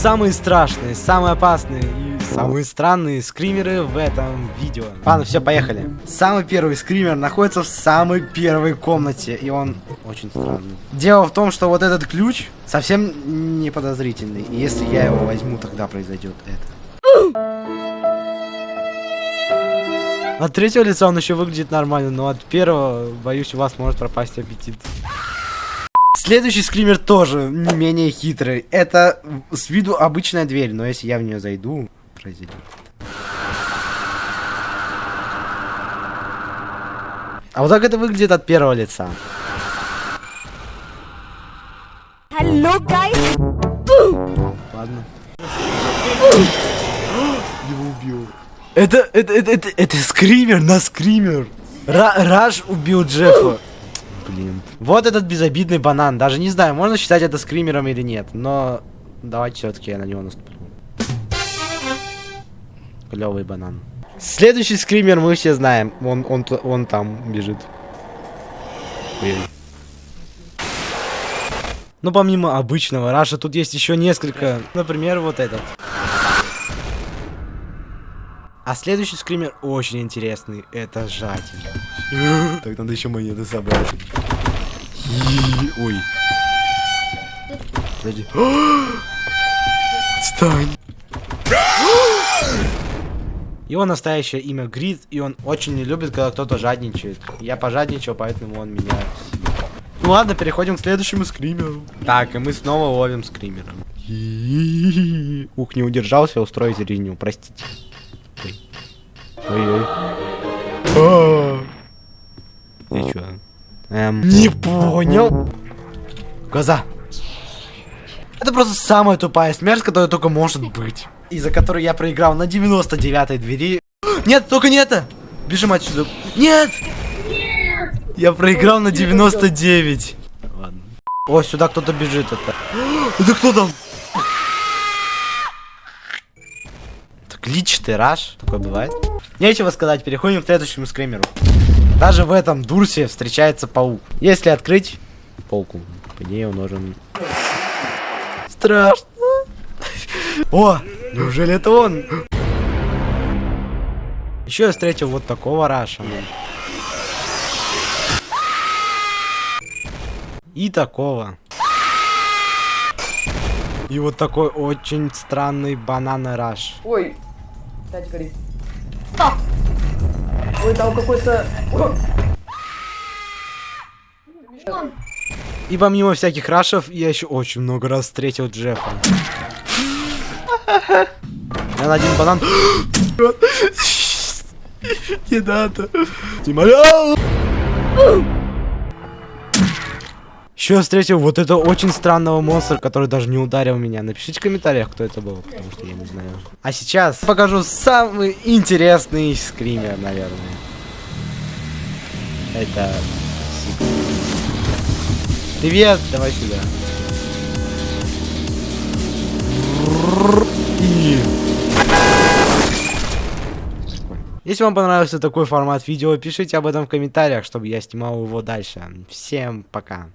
самые страшные, самые опасные и самые странные скримеры в этом видео. Ладно, все, поехали. Самый первый скример находится в самой первой комнате, и он очень странный. Дело в том, что вот этот ключ совсем не подозрительный, и если я его возьму, тогда произойдет это. От третьего лица он еще выглядит нормально, но от первого, боюсь, у вас может пропасть аппетит. Следующий скример тоже не менее хитрый. Это с виду обычная дверь, но если я в нее зайду, произойдет. А вот так это выглядит от первого лица. Hello, guys. Ладно. Его убил. Это, это, это, это, это скример на скример. Ра Раш убил Джеффа. Блин. Вот этот безобидный банан. Даже не знаю, можно считать это скримером или нет. Но давайте все-таки я на него наступлю. Клевый банан. Следующий скример мы все знаем. Он, он, он там бежит. Ой. Ну, помимо обычного Раша, тут есть еще несколько. Например, вот этот. А следующий скример очень интересный. Это жатель. Так, надо еще монеты собрать. Ой. Подожди. Отстань. Его настоящее имя Грид, и он очень не любит, когда кто-то жадничает. Я пожадничал, поэтому он меня... Ну ладно, переходим к следующему скримеру. Так, и мы снова ловим скримера. Ух, не удержался устроить резню, простите. Ой-ой. Эм, не понял. Глаза. Это просто самая тупая смерть, которая только может быть. Из-за которой я проиграл на 99-й двери. Нет, только не это! Бежим отсюда. Нет! Я проиграл на 99. Ладно. О, сюда кто-то бежит. Это. Это кто там? Так личный раш. Такое бывает. Нечего сказать, переходим к следующему скримеру. Даже в этом дурсе встречается паук. Если открыть полку, по ней он нужен... Страшно. О, неужели это он? Еще я встретил вот такого раша. И такого. И вот такой очень странный банан раш. Ой, опять горит. А! Ой, там какой-то... И помимо всяких рашев, я еще очень много раз встретил Джеффа. Я на один банан... Не надо. Не молял. Еще встретил вот этого очень странного монстра, который даже не ударил меня. Напишите в комментариях, кто это был, потому что я не знаю. А сейчас покажу самый интересный скример, наверное. Это... Привет, давай сюда. Если вам понравился такой формат видео, пишите об этом в комментариях, чтобы я снимал его дальше. Всем пока.